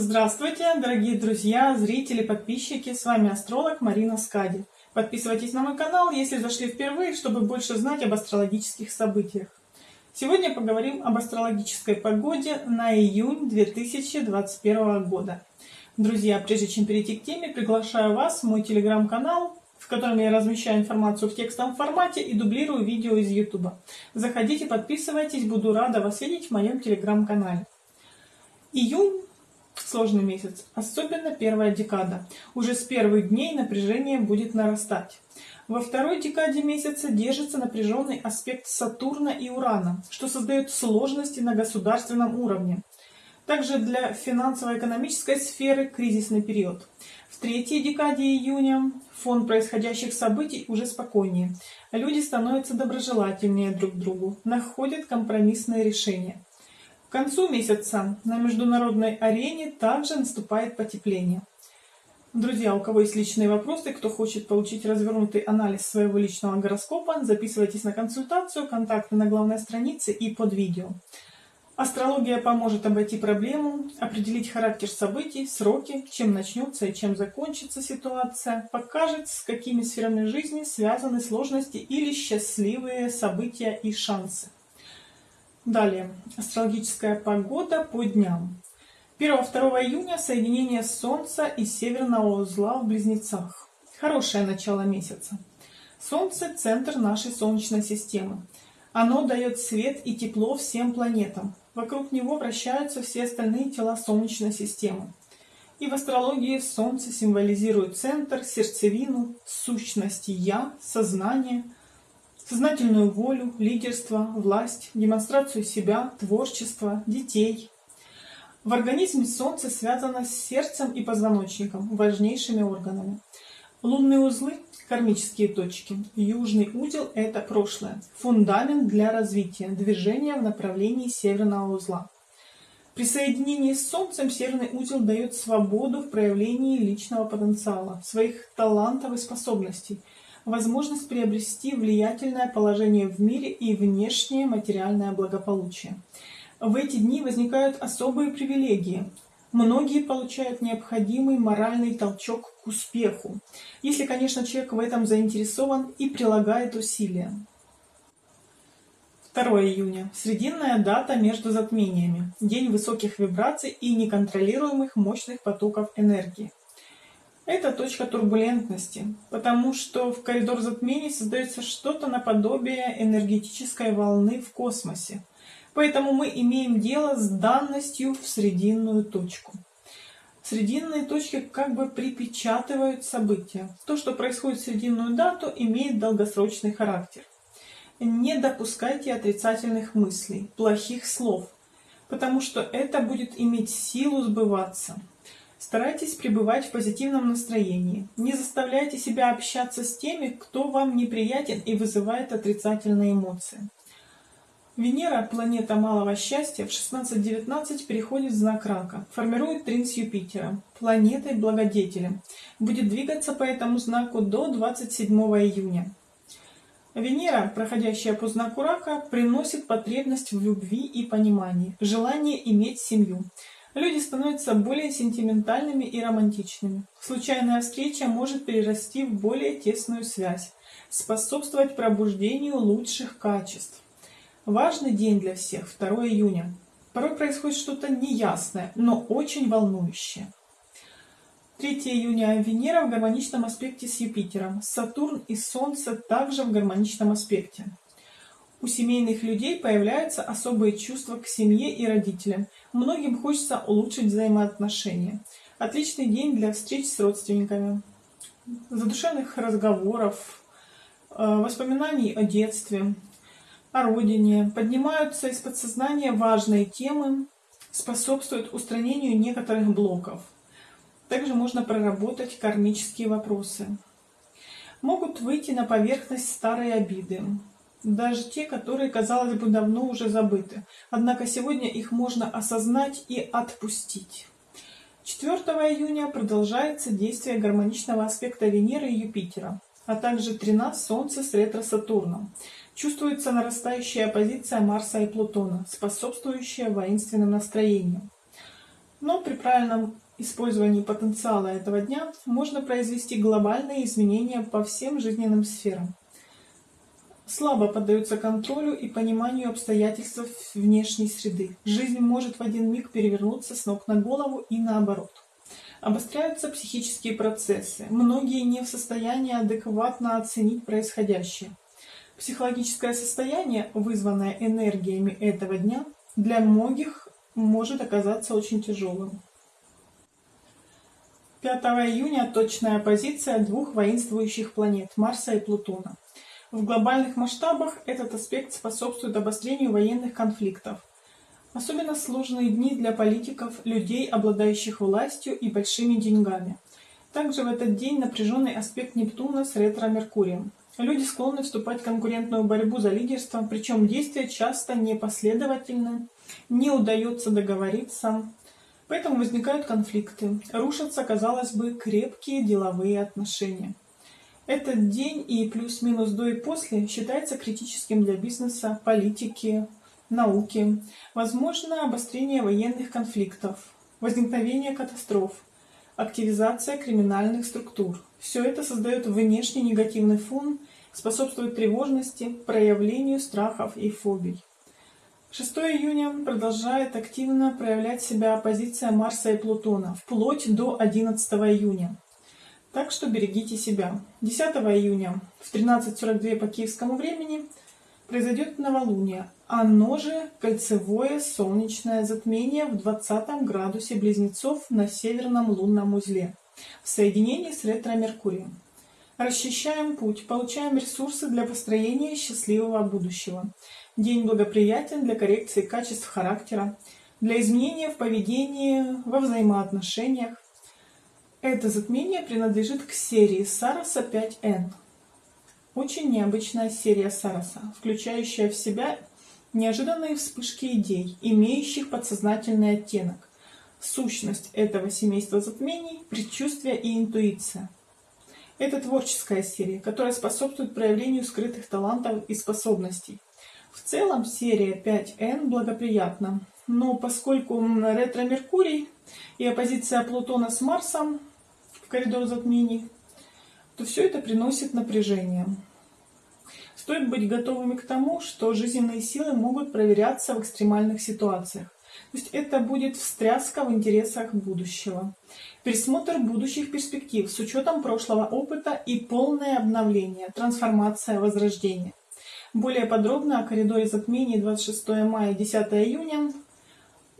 Здравствуйте, дорогие друзья, зрители, подписчики, с вами астролог Марина Скади. Подписывайтесь на мой канал, если зашли впервые, чтобы больше знать об астрологических событиях. Сегодня поговорим об астрологической погоде на июнь 2021 года. Друзья, прежде чем перейти к теме, приглашаю вас в мой телеграм-канал, в котором я размещаю информацию в текстовом формате и дублирую видео из YouTube. Заходите, подписывайтесь, буду рада вас видеть в моем телеграм-канале. Июнь сложный месяц, особенно первая декада. Уже с первых дней напряжение будет нарастать. Во второй декаде месяца держится напряженный аспект Сатурна и Урана, что создает сложности на государственном уровне. Также для финансово-экономической сферы кризисный период. В третьей декаде июня фон происходящих событий уже спокойнее. Люди становятся доброжелательнее друг другу, находят компромиссные решения. К концу месяца на международной арене также наступает потепление. Друзья, у кого есть личные вопросы, кто хочет получить развернутый анализ своего личного гороскопа, записывайтесь на консультацию, контакты на главной странице и под видео. Астрология поможет обойти проблему, определить характер событий, сроки, чем начнется и чем закончится ситуация, покажет, с какими сферами жизни связаны сложности или счастливые события и шансы. Далее. Астрологическая погода по дням. 1-2 июня соединение Солнца и Северного узла в Близнецах. Хорошее начало месяца. Солнце – центр нашей Солнечной системы. Оно дает свет и тепло всем планетам. Вокруг него вращаются все остальные тела Солнечной системы. И в астрологии Солнце символизирует центр, сердцевину, сущность «я», сознание – сознательную волю, лидерство, власть, демонстрацию себя, творчество, детей. В организме Солнце связано с сердцем и позвоночником, важнейшими органами. Лунные узлы – кармические точки. Южный узел – это прошлое, фундамент для развития, движения в направлении северного узла. При соединении с Солнцем северный узел дает свободу в проявлении личного потенциала, своих талантов и способностей – возможность приобрести влиятельное положение в мире и внешнее материальное благополучие. В эти дни возникают особые привилегии. Многие получают необходимый моральный толчок к успеху, если, конечно, человек в этом заинтересован и прилагает усилия. 2 июня. Срединная дата между затмениями. День высоких вибраций и неконтролируемых мощных потоков энергии. Это точка турбулентности, потому что в коридор затмений создается что-то наподобие энергетической волны в космосе. Поэтому мы имеем дело с данностью в срединную точку. Срединные точки как бы припечатывают события. То, что происходит в срединную дату, имеет долгосрочный характер. Не допускайте отрицательных мыслей, плохих слов, потому что это будет иметь силу сбываться. Старайтесь пребывать в позитивном настроении. Не заставляйте себя общаться с теми, кто вам неприятен и вызывает отрицательные эмоции. Венера, планета малого счастья, в 16-19 переходит в знак Рака, формирует трин с Юпитером, планетой-благодетелем. Будет двигаться по этому знаку до 27 июня. Венера, проходящая по знаку Рака, приносит потребность в любви и понимании, желание иметь семью. Люди становятся более сентиментальными и романтичными. Случайная встреча может перерасти в более тесную связь, способствовать пробуждению лучших качеств. Важный день для всех, 2 июня. Порой происходит что-то неясное, но очень волнующее. 3 июня Венера в гармоничном аспекте с Юпитером. Сатурн и Солнце также в гармоничном аспекте. У семейных людей появляются особые чувства к семье и родителям. Многим хочется улучшить взаимоотношения. Отличный день для встреч с родственниками, задушевных разговоров, э, воспоминаний о детстве, о родине. Поднимаются из подсознания важные темы, способствуют устранению некоторых блоков. Также можно проработать кармические вопросы. Могут выйти на поверхность старые обиды, даже те, которые, казалось бы, давно уже забыты. Однако сегодня их можно осознать и отпустить. 4 июня продолжается действие гармоничного аспекта Венеры и Юпитера, а также трина Солнца с ретро-Сатурном. Чувствуется нарастающая оппозиция Марса и Плутона, способствующая воинственным настроениям. Но при правильном использовании потенциала этого дня можно произвести глобальные изменения по всем жизненным сферам. Слабо поддаются контролю и пониманию обстоятельств внешней среды. Жизнь может в один миг перевернуться с ног на голову и наоборот. Обостряются психические процессы. Многие не в состоянии адекватно оценить происходящее. Психологическое состояние, вызванное энергиями этого дня, для многих может оказаться очень тяжелым. 5 июня точная позиция двух воинствующих планет Марса и Плутона. В глобальных масштабах этот аспект способствует обострению военных конфликтов. Особенно сложные дни для политиков, людей, обладающих властью и большими деньгами. Также в этот день напряженный аспект Нептуна с ретро-Меркурием. Люди склонны вступать в конкурентную борьбу за лидерство, причем действия часто непоследовательны, не удается договориться, поэтому возникают конфликты, рушатся, казалось бы, крепкие деловые отношения. Этот день и плюс-минус до и после считается критическим для бизнеса, политики, науки. Возможно обострение военных конфликтов, возникновение катастроф, активизация криминальных структур. Все это создает внешний негативный фон, способствует тревожности, проявлению страхов и фобий. 6 июня продолжает активно проявлять себя оппозиция Марса и Плутона, вплоть до 11 июня. Так что берегите себя. 10 июня в 13.42 по киевскому времени произойдет новолуние. Оно же кольцевое солнечное затмение в 20 градусе близнецов на северном лунном узле в соединении с ретро-меркурием. Расчищаем путь, получаем ресурсы для построения счастливого будущего. День благоприятен для коррекции качеств характера, для изменения в поведении, во взаимоотношениях. Это затмение принадлежит к серии Сараса 5N. Очень необычная серия Сараса, включающая в себя неожиданные вспышки идей, имеющих подсознательный оттенок. Сущность этого семейства затмений – предчувствие и интуиция. Это творческая серия, которая способствует проявлению скрытых талантов и способностей. В целом серия 5N благоприятна, но поскольку ретро-Меркурий и оппозиция Плутона с Марсом в коридор затмений, то все это приносит напряжение. Стоит быть готовыми к тому, что жизненные силы могут проверяться в экстремальных ситуациях. То есть это будет встряска в интересах будущего. Пересмотр будущих перспектив с учетом прошлого опыта и полное обновление, трансформация, возрождение. Более подробно о коридоре затмений 26 мая 10 июня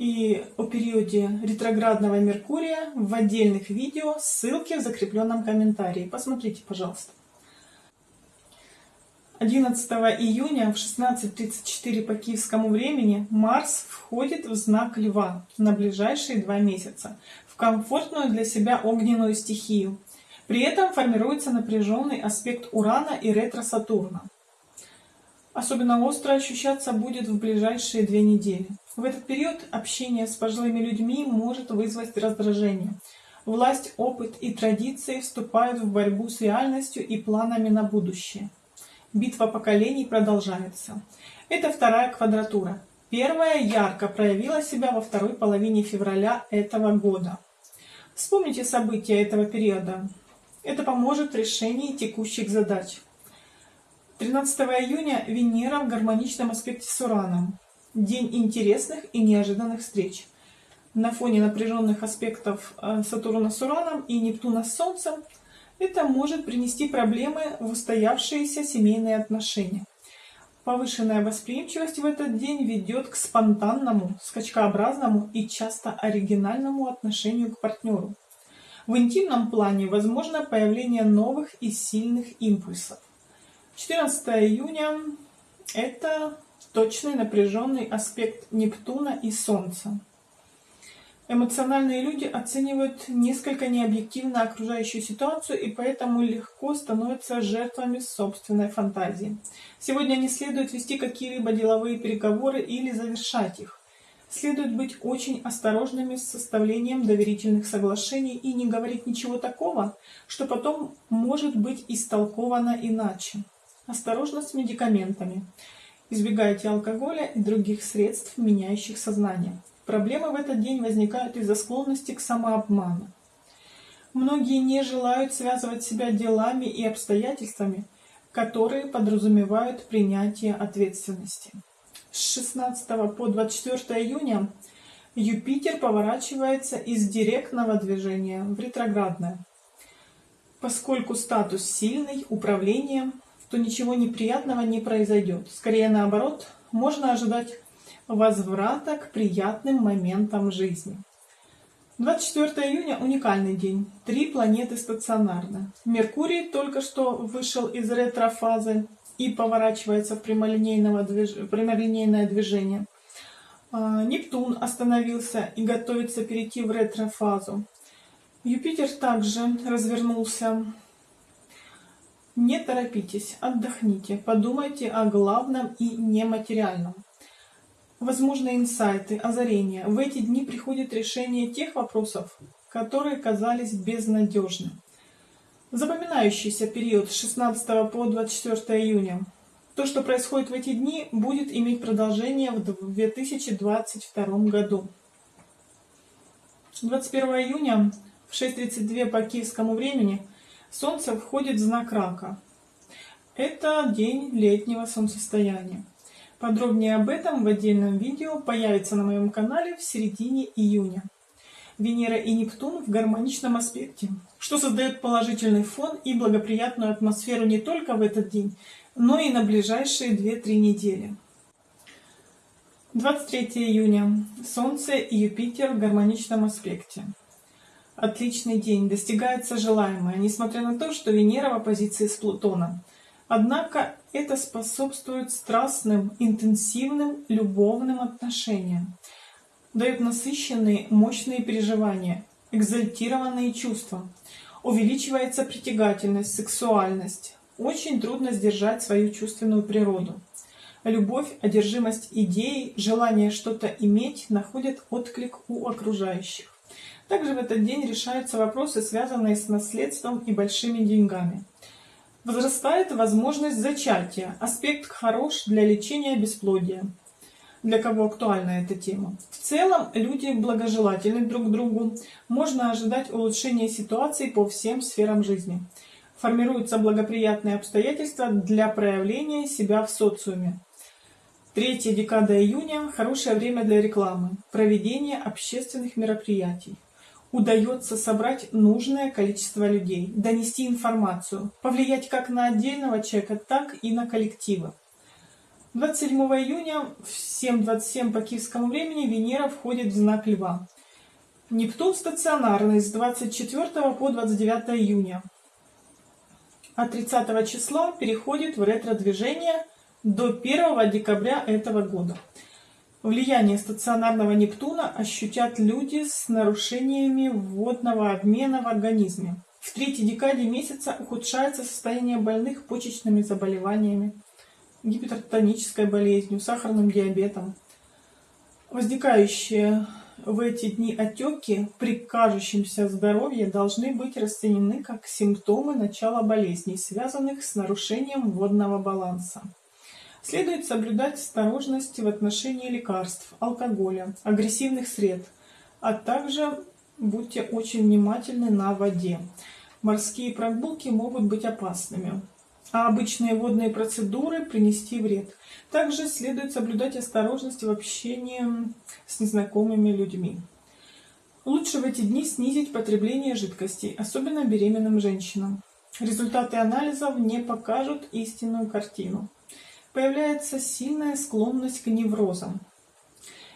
и о периоде ретроградного Меркурия в отдельных видео, ссылки в закрепленном комментарии. Посмотрите, пожалуйста. 11 июня в 16.34 по киевскому времени Марс входит в знак Льва на ближайшие два месяца в комфортную для себя огненную стихию. При этом формируется напряженный аспект Урана и ретро-Сатурна. Особенно остро ощущаться будет в ближайшие две недели. В этот период общение с пожилыми людьми может вызвать раздражение. Власть, опыт и традиции вступают в борьбу с реальностью и планами на будущее. Битва поколений продолжается. Это вторая квадратура. Первая ярко проявила себя во второй половине февраля этого года. Вспомните события этого периода. Это поможет в решении текущих задач. 13 июня Венера в гармоничном аспекте с Ураном. День интересных и неожиданных встреч. На фоне напряженных аспектов э, Сатурна с Ураном и Нептуна с Солнцем это может принести проблемы в устоявшиеся семейные отношения. Повышенная восприимчивость в этот день ведет к спонтанному, скачкообразному и часто оригинальному отношению к партнеру. В интимном плане возможно появление новых и сильных импульсов. 14 июня – это точный напряженный аспект Нептуна и Солнца. Эмоциональные люди оценивают несколько необъективно окружающую ситуацию и поэтому легко становятся жертвами собственной фантазии. Сегодня не следует вести какие-либо деловые переговоры или завершать их. Следует быть очень осторожными с составлением доверительных соглашений и не говорить ничего такого, что потом может быть истолковано иначе. Осторожно с медикаментами. Избегайте алкоголя и других средств, меняющих сознание. Проблемы в этот день возникают из-за склонности к самообману. Многие не желают связывать себя делами и обстоятельствами, которые подразумевают принятие ответственности. С 16 по 24 июня Юпитер поворачивается из директного движения в ретроградное. Поскольку статус сильный, управление, то ничего неприятного не произойдет. Скорее наоборот, можно ожидать возврата к приятным моментам жизни. 24 июня – уникальный день. Три планеты стационарны. Меркурий только что вышел из ретрофазы и поворачивается в прямолинейное движение. А, Нептун остановился и готовится перейти в ретрофазу. Юпитер также развернулся. Не торопитесь, отдохните, подумайте о главном и нематериальном. Возможны инсайты, озарения. В эти дни приходит решение тех вопросов, которые казались безнадежны. Запоминающийся период с 16 по 24 июня. То, что происходит в эти дни, будет иметь продолжение в 2022 году. 21 июня в 6.32 по киевскому времени Солнце входит в знак Рака. Это день летнего солнцестояния. Подробнее об этом в отдельном видео появится на моем канале в середине июня. Венера и Нептун в гармоничном аспекте, что создает положительный фон и благоприятную атмосферу не только в этот день, но и на ближайшие 2-3 недели. 23 июня. Солнце и Юпитер в гармоничном аспекте. Отличный день, достигается желаемое, несмотря на то, что Венера в оппозиции с Плутоном. Однако это способствует страстным, интенсивным любовным отношениям, дает насыщенные, мощные переживания, экзальтированные чувства, увеличивается притягательность, сексуальность. Очень трудно сдержать свою чувственную природу. Любовь, одержимость идеей, желание что-то иметь находят отклик у окружающих. Также в этот день решаются вопросы, связанные с наследством и большими деньгами. Возрастает возможность зачатия, аспект хорош для лечения бесплодия. Для кого актуальна эта тема? В целом, люди благожелательны друг к другу. Можно ожидать улучшения ситуации по всем сферам жизни. Формируются благоприятные обстоятельства для проявления себя в социуме. Третья декада июня – хорошее время для рекламы, проведения общественных мероприятий удается собрать нужное количество людей, донести информацию, повлиять как на отдельного человека, так и на коллективы. 27 июня в 7.27 по киевскому времени Венера входит в знак Льва. Нептун стационарный с 24 по 29 июня. А 30 числа переходит в ретро-движение до 1 декабря этого года. Влияние стационарного Нептуна ощутят люди с нарушениями водного обмена в организме. В третьей декаде месяца ухудшается состояние больных почечными заболеваниями, гипертонической болезнью, сахарным диабетом. Возникающие в эти дни отеки при кажущемся здоровье должны быть расценены как симптомы начала болезней, связанных с нарушением водного баланса. Следует соблюдать осторожность в отношении лекарств, алкоголя, агрессивных средств, а также будьте очень внимательны на воде. Морские прогулки могут быть опасными, а обычные водные процедуры принести вред. Также следует соблюдать осторожность в общении с незнакомыми людьми. Лучше в эти дни снизить потребление жидкостей, особенно беременным женщинам. Результаты анализов не покажут истинную картину появляется сильная склонность к неврозам.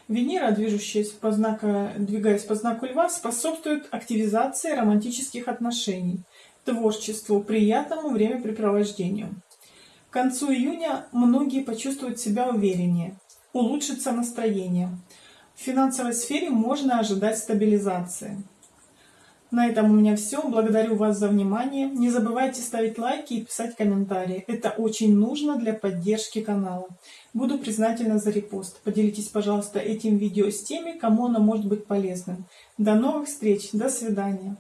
Венера, движущаяся по знаку, двигаясь по знаку Льва, способствует активизации романтических отношений, творчеству, приятному времяпрепровождению. К концу июня многие почувствуют себя увереннее, улучшится настроение. В финансовой сфере можно ожидать стабилизации. На этом у меня все. Благодарю вас за внимание. Не забывайте ставить лайки и писать комментарии. Это очень нужно для поддержки канала. Буду признательна за репост. Поделитесь, пожалуйста, этим видео с теми, кому оно может быть полезным. До новых встреч. До свидания.